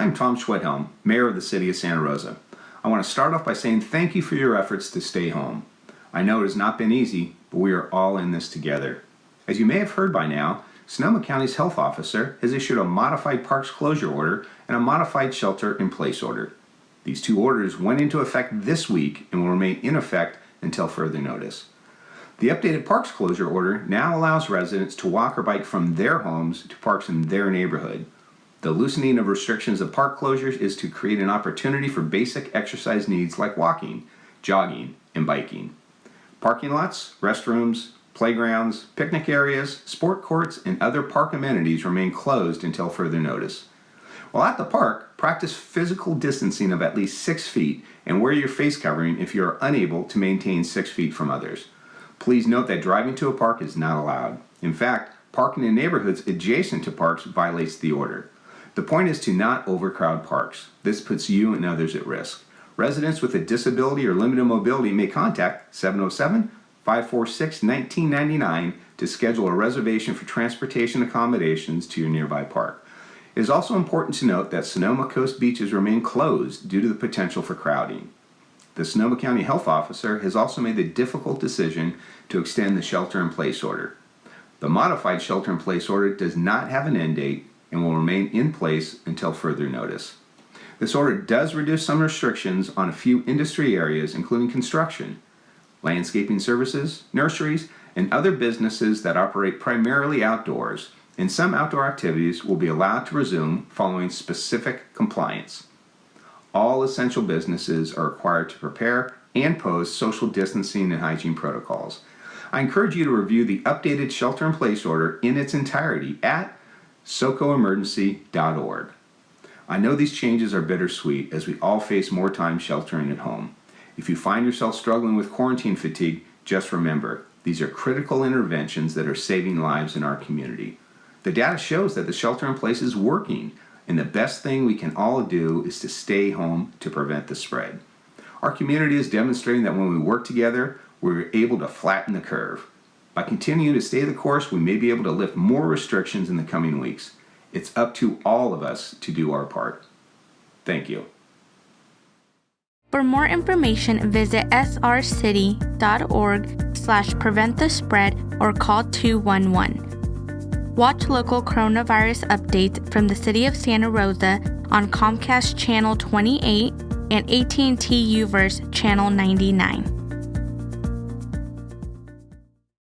I'm Tom Schwedhelm, Mayor of the City of Santa Rosa. I want to start off by saying thank you for your efforts to stay home. I know it has not been easy, but we are all in this together. As you may have heard by now, Sonoma County's health officer has issued a modified parks closure order and a modified shelter in place order. These two orders went into effect this week and will remain in effect until further notice. The updated parks closure order now allows residents to walk or bike from their homes to parks in their neighborhood. The loosening of restrictions of park closures is to create an opportunity for basic exercise needs like walking, jogging, and biking. Parking lots, restrooms, playgrounds, picnic areas, sport courts, and other park amenities remain closed until further notice. While at the park, practice physical distancing of at least six feet and wear your face covering if you are unable to maintain six feet from others. Please note that driving to a park is not allowed. In fact, parking in neighborhoods adjacent to parks violates the order. The point is to not overcrowd parks. This puts you and others at risk. Residents with a disability or limited mobility may contact 707 546 1999 to schedule a reservation for transportation accommodations to your nearby park. It is also important to note that Sonoma Coast beaches remain closed due to the potential for crowding. The Sonoma County Health Officer has also made the difficult decision to extend the shelter in place order. The modified shelter in place order does not have an end date and will remain in place until further notice. This order does reduce some restrictions on a few industry areas, including construction, landscaping services, nurseries, and other businesses that operate primarily outdoors, and some outdoor activities will be allowed to resume following specific compliance all essential businesses are required to prepare and post social distancing and hygiene protocols. I encourage you to review the updated shelter in place order in its entirety at socoemergency.org. I know these changes are bittersweet as we all face more time sheltering at home. If you find yourself struggling with quarantine fatigue, just remember these are critical interventions that are saving lives in our community. The data shows that the shelter in place is working, and the best thing we can all do is to stay home to prevent the spread. Our community is demonstrating that when we work together, we're able to flatten the curve. By continuing to stay the course, we may be able to lift more restrictions in the coming weeks. It's up to all of us to do our part. Thank you. For more information, visit srcity.org slash prevent the spread or call 211. Watch local coronavirus updates from the City of Santa Rosa on Comcast Channel 28 and AT&T UVerse Channel 99.